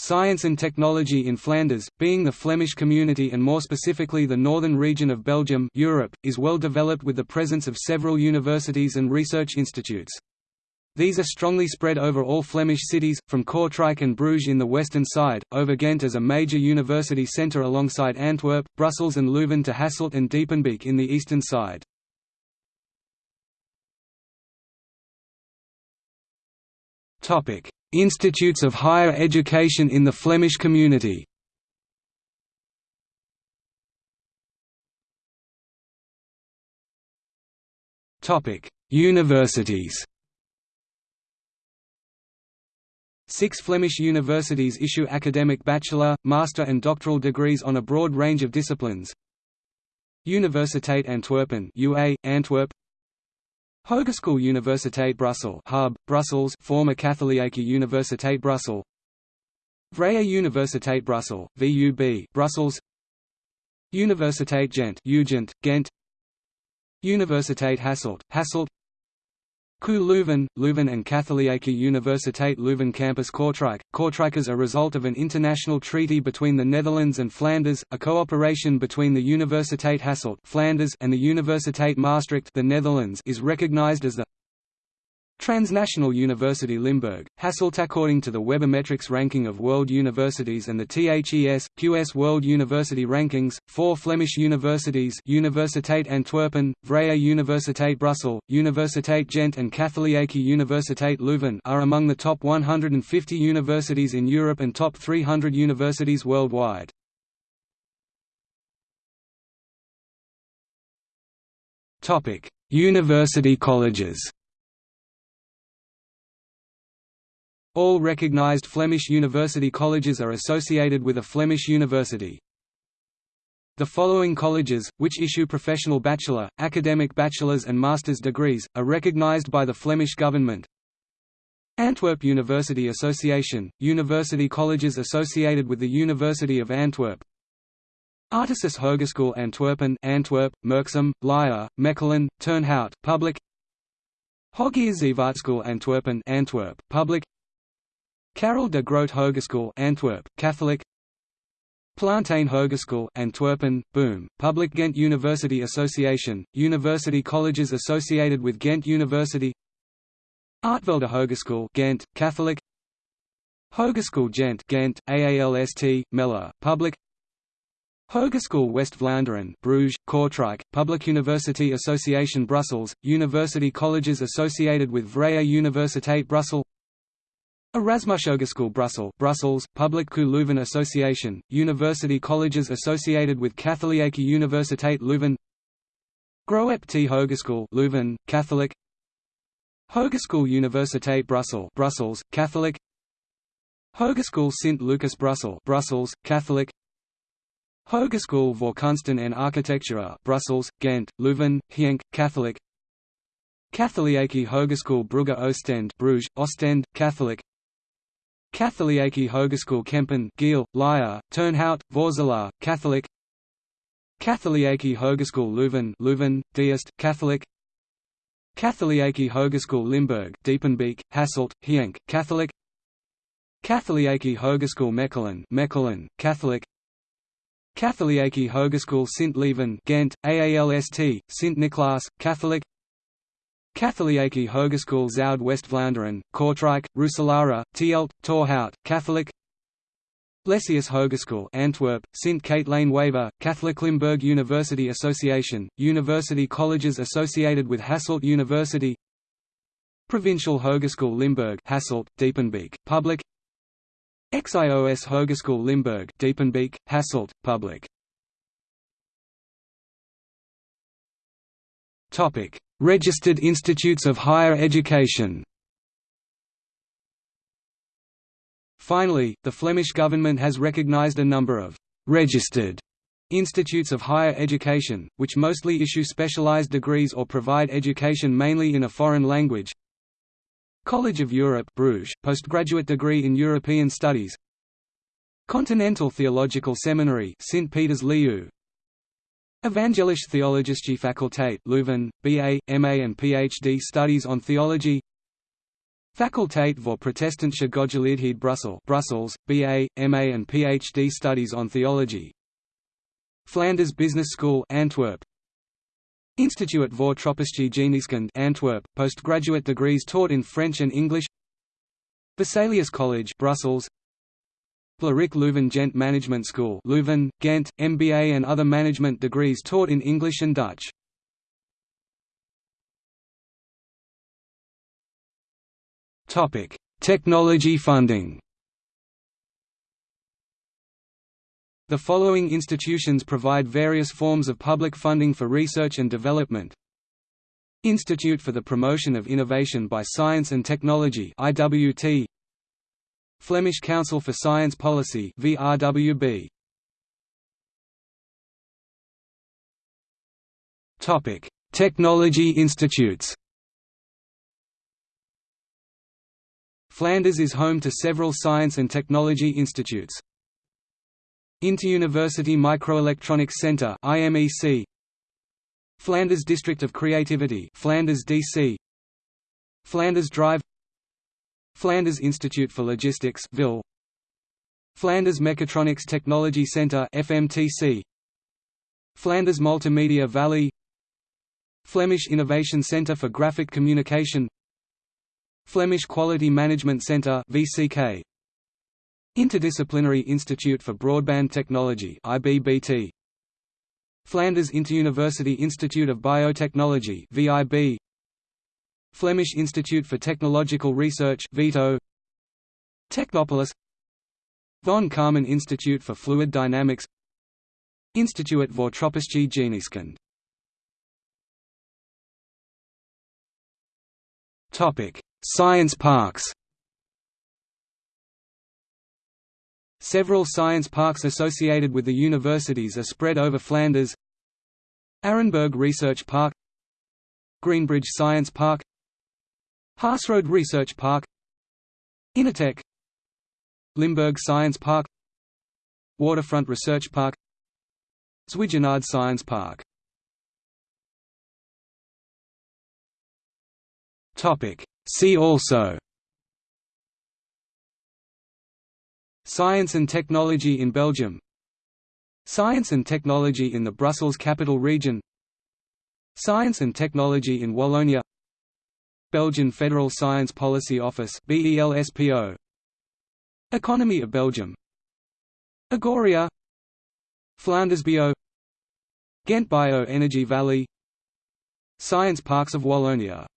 Science and technology in Flanders, being the Flemish community and more specifically the northern region of Belgium Europe, is well developed with the presence of several universities and research institutes. These are strongly spread over all Flemish cities, from Kortrijk and Bruges in the western side, over Ghent as a major university centre alongside Antwerp, Brussels and Leuven to Hasselt and Diepenbeek in the eastern side. Institutes of higher education in the Flemish community. Universities. Six Flemish universities issue academic bachelor, master and doctoral degrees on a broad range of disciplines. Universiteit Antwerpen UA, Antwerp Hogeschool Universiteit Brussels Hub, Brussels former Katholieke Universiteit Brussels. Vrije Universiteit Brussels, VUB Brussels. Universiteit Gent Ghent Universiteit Hasselt, Hasselt KU Leuven, Leuven and Katholieke Universiteit Leuven Campus Kortrijk. Kortrijk is a result of an international treaty between the Netherlands and Flanders, a cooperation between the Universiteit Hasselt Flanders and the Universiteit Maastricht the Netherlands is recognized as the Transnational University Limburg, Hasselt according to the Webometrics ranking of world universities and the THES, QS World University Rankings, four Flemish universities Universiteit Antwerpen, Vrije Universiteit Brussels, Universiteit Gent and Katholieke Universiteit Leuven are among the top 150 universities in Europe and top 300 universities worldwide. University colleges All recognized Flemish university colleges are associated with a Flemish university. The following colleges, which issue professional bachelor, academic bachelor's and master's degrees, are recognized by the Flemish government. Antwerp University Association, university colleges associated with the University of Antwerp Artesis Hogeschool Antwerpen Antwerp, Merksem, Lier, Mechelen, Turnhout, public Hogeschool Antwerpen Antwerp, public Karel de Grote Hogeschool Antwerp, Catholic. Plantijn Hogeschool Antwerpen, Boom, Public Ghent University Association, university colleges associated with Ghent University. Artevelde Hogeschool Ghent, Catholic. Hogeschool Gent Ghent, AALST, Melle, Public. Hogeschool West Vlaanderen Bruges, Kortrijk, Public University Association Brussels, university colleges associated with Vrije Universiteit Brussels Erasmus Hogeschool Brussels, Brussels, Public KU Leuven Association, university colleges associated with Katholieke Universiteit Leuven Groep T Hogeschool Leuven, Catholic Hogeschool Universiteit Brussels, Brussels, Catholic Hogeschool Sint Lucas Brussels, Brussels, Catholic Hogeschool voor Kunsten en Architecture Brussels, Ghent, Leuven, Genk, Catholic Katholieke Hogeschool Brugge Oostend Bruges, Ostend, Catholic Katholieke Hogeschool Kempen Geel, Lier, Turnhout, Vorselaar, Catholic. Katholieke Hogeschool Leuven Leuven, Diest, Catholic. Katholieke Hogeschool Limburg Diepenbeek, Hasselt, Genk, Catholic. Katholieke Hogeschool Mechelen Mechelen, Catholic. Katholieke Hogeschool Sint Lieven Ghent, AALST, Sint Niklaas, Catholic Katholieke Hogeschool Zuid West-Vlaanderen, Kortrijk, Roeselare, Tielt, Torhout, Catholic Lessius Hogeschool Antwerp, Sint Katelijne Waver, Catholic Limburg University Association, university colleges associated with Hasselt University Provincial Hogeschool Limburg Hasselt, Diepenbeek, public XIOS Hogeschool Limburg Diepenbeek, Hasselt, public Topic Registered institutes of higher education. Finally, the Flemish government has recognized a number of «registered» institutes of higher education, which mostly issue specialized degrees or provide education mainly in a foreign language. College of Europe Bruges, postgraduate degree in European Studies. Continental Theological Seminary St. Peter's Liu Evangelische Theologische Fakultät Leuven, BA, MA and PhD studies on theology. Faculteit voor Protestantse Godgeleerdheid Brussels Brussels, BA, MA and PhD Studies on Theology. Flanders Business School Antwerp. Instituut voor Tropische Geneeskunde Antwerp, postgraduate degrees taught in French and English. Vesalius College Brussels Vlerick Leuven Gent Management School Leuven, Ghent, MBA and other management degrees taught in English and Dutch Technology funding. The following institutions provide various forms of public funding for research and development. Institute for the Promotion of Innovation by Science and Technology IWT Flemish Council for Science Policy VRWB Topic. Technology Institutes Flanders is home to several science and technology institutes. Interuniversity Microelectronics Centre IMEC Flanders District of Creativity Flanders DC Flanders Drive Flanders Institute for Logistics VIL Flanders Mechatronics Technology Centre FMTC Flanders Multimedia Valley. Flemish Innovation Centre for Graphic Communication. Flemish Quality Management Centre VCK Interdisciplinary Institute for Broadband Technology IBBT Flanders Interuniversity Institute of Biotechnology VIB Flemish Institute for Technological Research VITO Technopolis. Von Karman Institute for Fluid Dynamics. Institut voor Tropische Geneeskunde. Topic Science parks. Several science parks associated with the universities are spread over Flanders. Arenberg Research Park. Greenbridge Science Park Haasrode Research Park Innertech Limburg Science Park Waterfront Research Park Zwijnaarde Science Park. See also Science and technology in Belgium Science and technology in the Brussels Capital Region Science and technology in Wallonia Belgian Federal Science Policy Office BELSPO Economy of Belgium. Agoria. Flanders Bio Ghent Bio Energy Valley. Science Parks of Wallonia